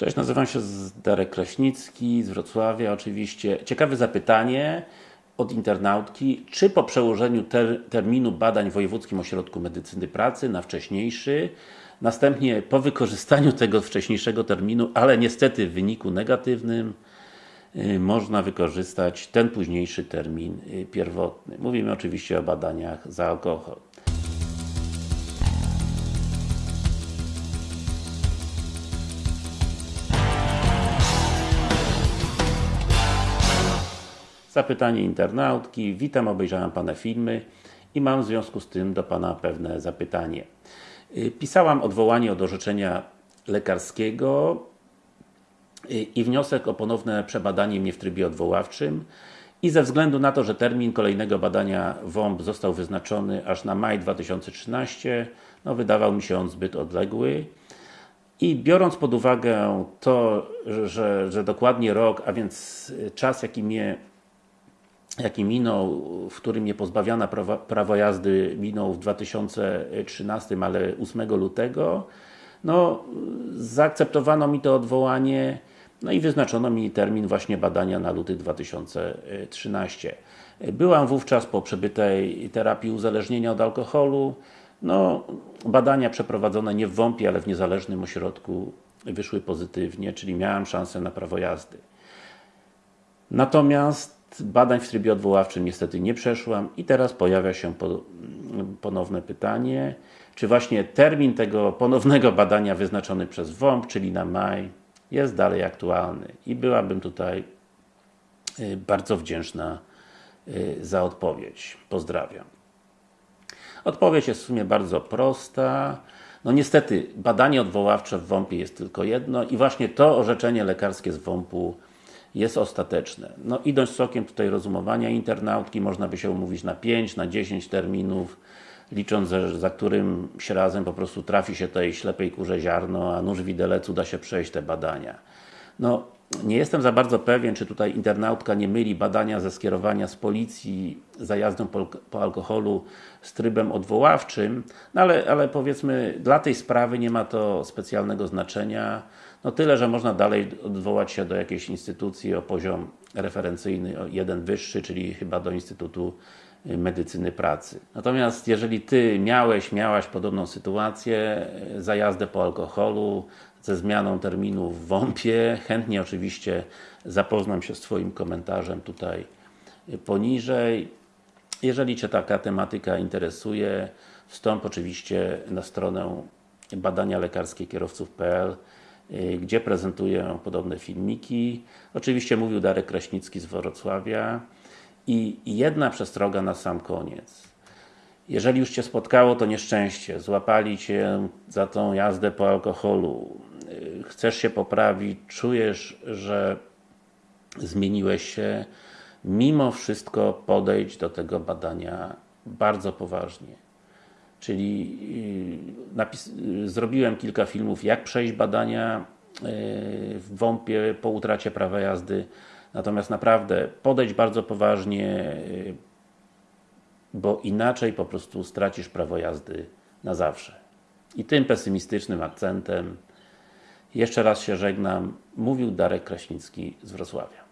Cześć, nazywam się Darek Kraśnicki z Wrocławia oczywiście. Ciekawe zapytanie od internautki, czy po przełożeniu ter terminu badań w Wojewódzkim Ośrodku Medycyny Pracy na wcześniejszy, następnie po wykorzystaniu tego wcześniejszego terminu, ale niestety w wyniku negatywnym, yy, można wykorzystać ten późniejszy termin yy, pierwotny. Mówimy oczywiście o badaniach za alkohol. Zapytanie internautki. Witam, obejrzałem Pana filmy i mam w związku z tym do Pana pewne zapytanie. Y, pisałam odwołanie od orzeczenia lekarskiego y, i wniosek o ponowne przebadanie mnie w trybie odwoławczym i ze względu na to, że termin kolejnego badania WOMP został wyznaczony aż na maj 2013 no wydawał mi się on zbyt odległy i biorąc pod uwagę to, że, że dokładnie rok, a więc czas jaki mnie jaki minął, w którym nie pozbawiana prawa, prawa jazdy minął w 2013, ale 8 lutego, no, zaakceptowano mi to odwołanie, no i wyznaczono mi termin właśnie badania na luty 2013. Byłam wówczas po przebytej terapii uzależnienia od alkoholu, no, badania przeprowadzone nie w WOMP-ie, ale w niezależnym ośrodku wyszły pozytywnie, czyli miałam szansę na prawo jazdy. Natomiast badań w trybie odwoławczym niestety nie przeszłam i teraz pojawia się ponowne pytanie, czy właśnie termin tego ponownego badania wyznaczony przez WOMP, czyli na maj, jest dalej aktualny i byłabym tutaj y, bardzo wdzięczna y, za odpowiedź. Pozdrawiam. Odpowiedź jest w sumie bardzo prosta. No niestety, badanie odwoławcze w WOMP-ie jest tylko jedno i właśnie to orzeczenie lekarskie z WOMP-u jest ostateczne. No idąc sokiem tutaj rozumowania internautki, można by się umówić na 5, na 10 terminów, licząc, że za którymś razem po prostu trafi się tej ślepej kurze ziarno, a nóż widelec uda się przejść te badania. No, nie jestem za bardzo pewien, czy tutaj internautka nie myli badania ze skierowania z policji za jazdą po, po alkoholu z trybem odwoławczym, no ale, ale powiedzmy, dla tej sprawy nie ma to specjalnego znaczenia. No tyle, że można dalej odwołać się do jakiejś instytucji o poziom referencyjny, jeden wyższy, czyli chyba do Instytutu Medycyny Pracy. Natomiast jeżeli Ty miałeś, miałaś podobną sytuację, za jazdę po alkoholu, ze zmianą terminu w WOMP-ie, chętnie oczywiście zapoznam się z Twoim komentarzem tutaj poniżej. Jeżeli Cię taka tematyka interesuje, wstąp oczywiście na stronę badania lekarskie kierowców.pl gdzie prezentuję podobne filmiki. Oczywiście mówił Darek Kraśnicki z Wrocławia. I jedna przestroga na sam koniec. Jeżeli już Cię spotkało to nieszczęście, złapali Cię za tą jazdę po alkoholu, chcesz się poprawić, czujesz, że zmieniłeś się, mimo wszystko podejdź do tego badania bardzo poważnie. Czyli y, zrobiłem kilka filmów, jak przejść badania y, w WOMP-ie po utracie prawa jazdy. Natomiast naprawdę podejdź bardzo poważnie, y, bo inaczej po prostu stracisz prawo jazdy na zawsze. I tym pesymistycznym akcentem jeszcze raz się żegnam. Mówił Darek Kraśnicki z Wrocławia.